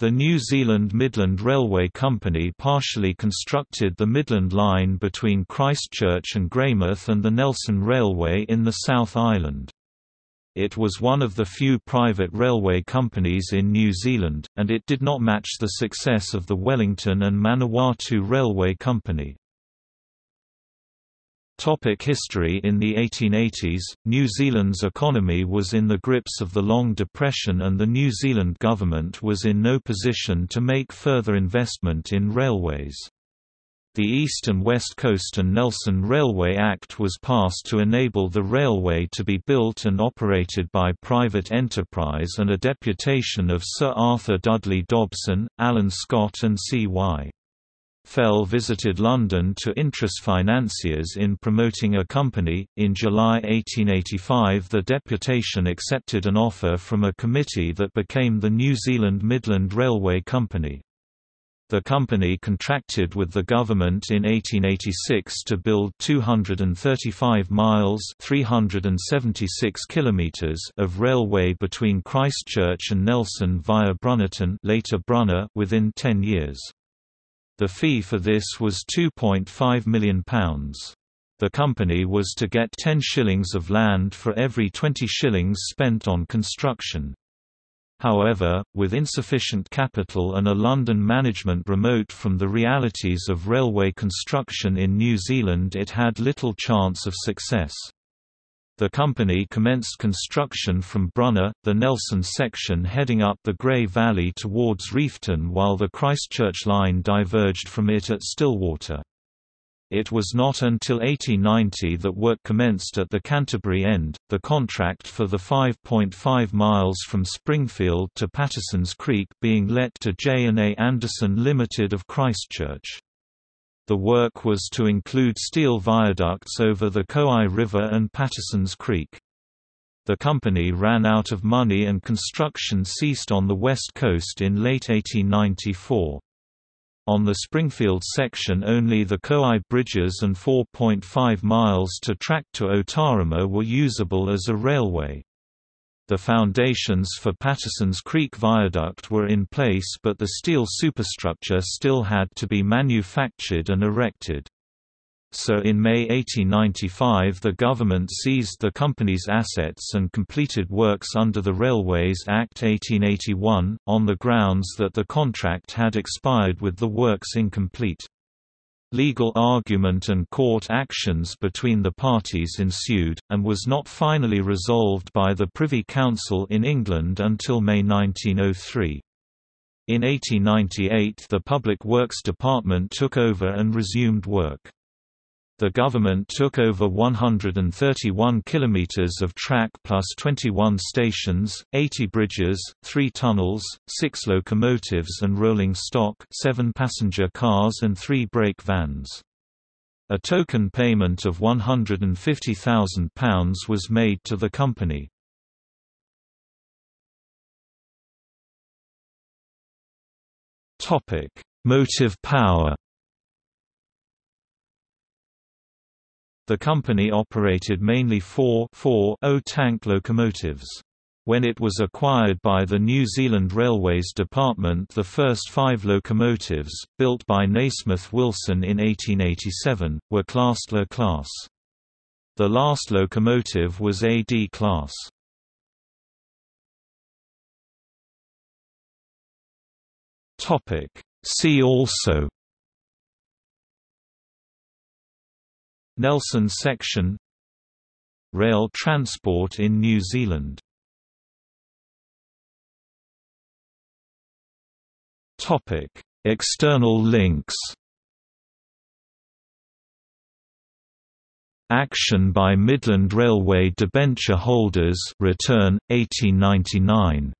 The New Zealand Midland Railway Company partially constructed the Midland Line between Christchurch and Greymouth and the Nelson Railway in the South Island. It was one of the few private railway companies in New Zealand, and it did not match the success of the Wellington and Manawatu Railway Company. Topic history In the 1880s, New Zealand's economy was in the grips of the Long Depression and the New Zealand government was in no position to make further investment in railways. The East and West Coast and Nelson Railway Act was passed to enable the railway to be built and operated by private enterprise and a deputation of Sir Arthur Dudley Dobson, Alan Scott and C.Y. Fell visited London to interest financiers in promoting a company. In July 1885, the deputation accepted an offer from a committee that became the New Zealand Midland Railway Company. The company contracted with the government in 1886 to build 235 miles (376 kilometers) of railway between Christchurch and Nelson via Brunnerton, later Brunner, within 10 years. The fee for this was £2.5 million. The company was to get 10 shillings of land for every 20 shillings spent on construction. However, with insufficient capital and a London management remote from the realities of railway construction in New Zealand it had little chance of success. The company commenced construction from Brunner, the Nelson section heading up the Grey Valley towards Reefton while the Christchurch line diverged from it at Stillwater. It was not until 1890 that work commenced at the Canterbury end, the contract for the 5.5 miles from Springfield to Patterson's Creek being let to J&A Anderson Limited of Christchurch. The work was to include steel viaducts over the Kowai River and Patterson's Creek. The company ran out of money and construction ceased on the west coast in late 1894. On the Springfield section only the Kowai bridges and 4.5 miles to track to Otarama were usable as a railway. The foundations for Patterson's Creek Viaduct were in place but the steel superstructure still had to be manufactured and erected. So in May 1895 the government seized the company's assets and completed works under the Railways Act 1881, on the grounds that the contract had expired with the works incomplete. Legal argument and court actions between the parties ensued, and was not finally resolved by the Privy Council in England until May 1903. In 1898 the Public Works Department took over and resumed work. The government took over 131 kilometers of track plus 21 stations, 80 bridges, 3 tunnels, 6 locomotives and rolling stock, 7 passenger cars and 3 brake vans. A token payment of £150,000 was made to the company. Topic: Motive power. The company operated mainly four 4.0 tank locomotives. When it was acquired by the New Zealand Railways Department the first five locomotives, built by Nasmyth Wilson in 1887, were classed La class. The last locomotive was AD class. See also Nelson section Rail transport in New Zealand. External links. Action by Midland Railway debenture holders return 1899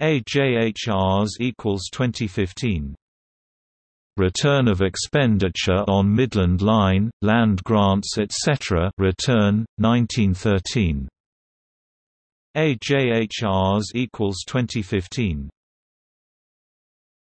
AJHRs equals 2015 Return of expenditure on Midland Line, land grants etc. Return 1913. AJHRs equals 2015.